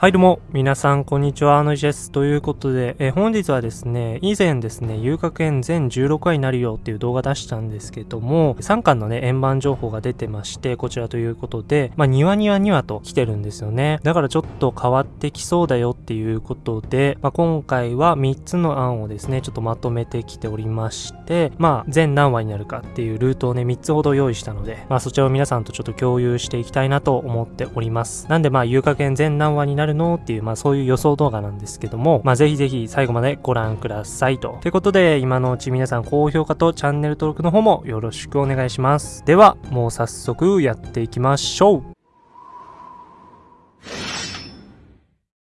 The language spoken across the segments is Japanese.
はいどうも、皆さんこんにちは、あのじです。ということで、え本日はですね、以前ですね、遊楽園全16話になるよっていう動画出したんですけども、3巻のね、円盤情報が出てまして、こちらということで、まあ、庭庭庭と来てるんですよね。だからちょっと変わってきそうだよっていうことで、まあ、今回は3つの案をですね、ちょっとまとめてきておりまして、まあ、全何話になるかっていうルートをね、3つほど用意したので、まあ、そちらを皆さんとちょっと共有していきたいなと思っております。なんでまあ、遊楽園全何話になるるの？っていう、まあそういう予想動画なんですけども、まあぜひぜひ最後までご覧くださいと。ということで、今のうち皆さん高評価とチャンネル登録の方もよろしくお願いします。では、もう早速やっていきましょう。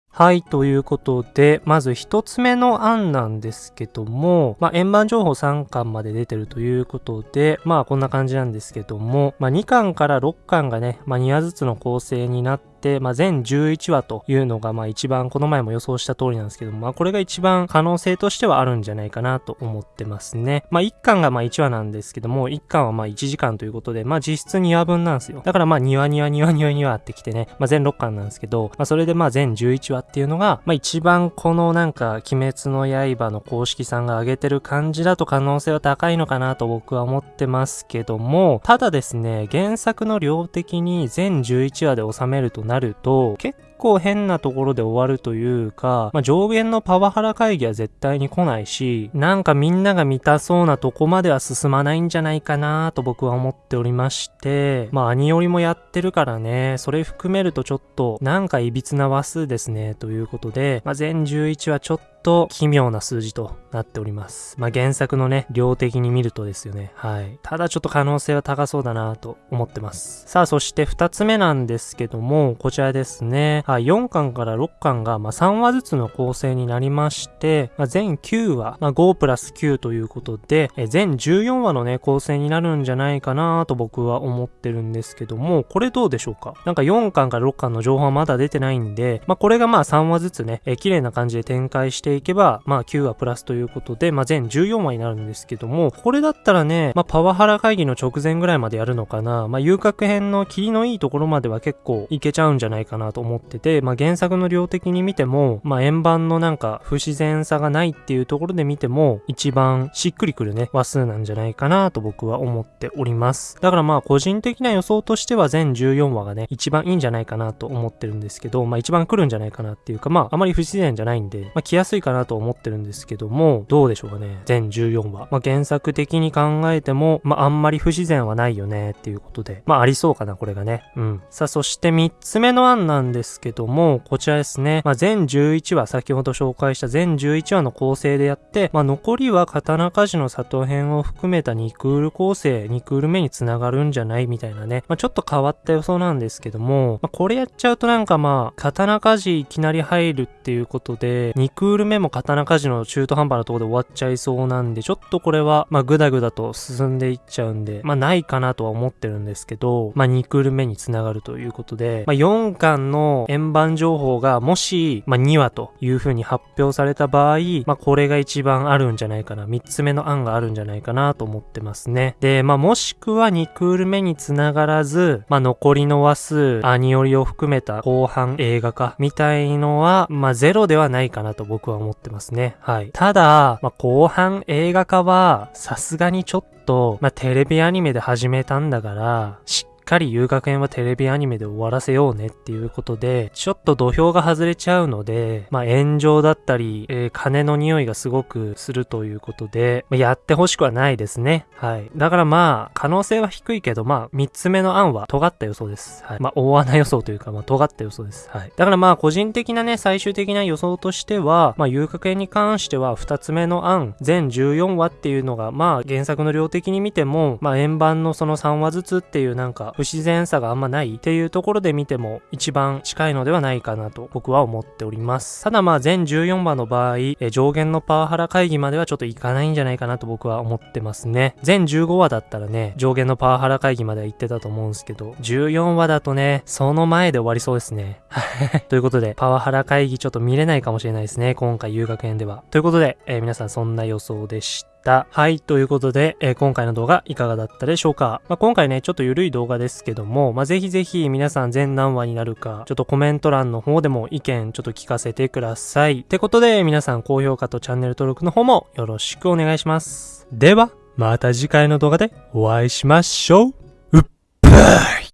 はい、ということで、まず一つ目の案なんですけども、まあ、円盤情報3巻まで出てるということで、まあ、こんな感じなんですけども、まあ、2巻から6巻がね、まあ、2話ずつの構成になって、、まあ、全11話というのが、まあ、一番この前も予想した通りなんですけども、まあ、これが一番可能性としてはあるんじゃないかなと思ってますね。まあ、1巻がまあ1話なんですけども、1巻はまあ1時間ということで、まあ、実質2話分なんですよ。だからまあ、2話2話2話2話2話ってきてね、まあ、全6巻なんですけど、まあ、それでまあ、全11話っていうのが、まあ、一番このなんか、鬼滅の刃の公式さんが上げてる感じだと可能性は高いのかなと僕は思ってますけども、ただですね、原作の量的に全11話で収めるとなると、結構変なところで終わるというか、まあ、上限のパワハラ会議は絶対に来ないし、なんかみんなが見たそうなとこまでは進まないんじゃないかなと僕は思っておりまして、まあ、兄よりもやってるからね、それ含めるとちょっと、なんか歪な話数ですね、ということで、まあ、全11はちょっとと奇妙な数字となっております。まあ、原作のね、量的に見るとですよね。はい。ただちょっと可能性は高そうだなと思ってます。さあ、そして2つ目なんですけども、こちらですね。はい、4巻から6巻が、まあ、3話ずつの構成になりまして、まあ、全9話、まあ、5プラス9ということで、え全14話のね、構成になるんじゃないかなと僕は思ってるんですけども、これどうでしょうか？なんか4巻から6巻の情報はまだ出てないんで、まあ、これがまあ3話ずつね、え綺麗な感じで展開していけば、まあ9話プラスということで、まあ全14話になるんですけども、これだったらね、まあパワハラ会議の直前ぐらいまでやるのかな、まあ遊郭編の霧のいいところまでは結構いけちゃうんじゃないかなと思ってて、まあ原作の量的に見ても、まあ円盤のなんか不自然さがないっていうところで見ても、一番しっくりくるね、話数なんじゃないかなと僕は思っております。だからまあ個人的な予想としては全14話がね、一番いいんじゃないかなと思ってるんですけど、まあ一番来るんじゃないかなっていうか、まああまり不自然じゃないんで、まあ来やすいかなと思ってるんですけども、どうでしょうかね。全14話。まあ、原作的に考えても、まあ、あんまり不自然はないよねっていうことで、まあ、ありそうかな、これがね。うん。さあ、そして3つ目の案なんですけども、こちらですね。まあ、全11話、先ほど紹介した全11話の構成でやって、まあ、残りは刀鍛冶の里編を含めた2クール構成、2クール目につながるんじゃないみたいなね。まあ、ちょっと変わった予想なんですけども、まあ、これやっちゃうとなんかまあ、刀鍛冶いきなり入るっていうことで、2クール目も刀鍛冶の中途半端なところで終わっちゃいそうなんで、ちょっとこれは、まあ、ぐだぐだと進んでいっちゃうんで、まあ、ないかなとは思ってるんですけど、まあ、2クール目につながるということで、まあ、4巻の円盤情報がもし、まあ、2話という風に発表された場合、まあ、これが一番あるんじゃないかな、3つ目の案があるんじゃないかなと思ってますね。で、まあ、もしくは2クール目につながらず、まあ、残りの話数、アニオリを含めた後半映画化みたいのは、まあ、ゼロではないかなと僕は思ってますね。はい。ただ、まあ、後半映画化は、さすがにちょっと、まあ、テレビアニメで始めたんだから、しっかり遊楽園はテレビアニメで終わらせようねっていうことで、ちょっと土俵が外れちゃうので、まあ炎上だったり、えー、金の匂いがすごくするということで、まあ、やってほしくはないですね。はい。だからまあ、可能性は低いけど、まあ、三つ目の案は尖った予想です。はい。まあ、大穴予想というか、まあ、尖った予想です。はい。だからまあ、個人的なね、最終的な予想としては、まあ、遊楽園に関しては、二つ目の案、全14話っていうのが、まあ、原作の量的に見ても、まあ、円盤のその3話ずつっていうなんか、不自然さがあんまないっていうところで見ても一番近いのではないかなと僕は思っております。ただまあ全14話の場合、え上限のパワハラ会議まではちょっといかないんじゃないかなと僕は思ってますね。全15話だったらね、上限のパワハラ会議までは行ってたと思うんですけど、14話だとね、その前で終わりそうですね。ということで、パワハラ会議ちょっと見れないかもしれないですね。今回遊学園では。ということで、えー、皆さんそんな予想でした。た。はい、ということで、えー今回の動画いかがだったでしょうか、まあ、今回ね、ちょっと緩い動画ですけども、まあ、ぜひぜひ皆さん全何話になるか、ちょっとコメント欄の方でも意見ちょっと聞かせてください。ってことで、皆さん高評価とチャンネル登録の方もよろしくお願いします。では、また次回の動画でお会いしましょう。うっぱ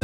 い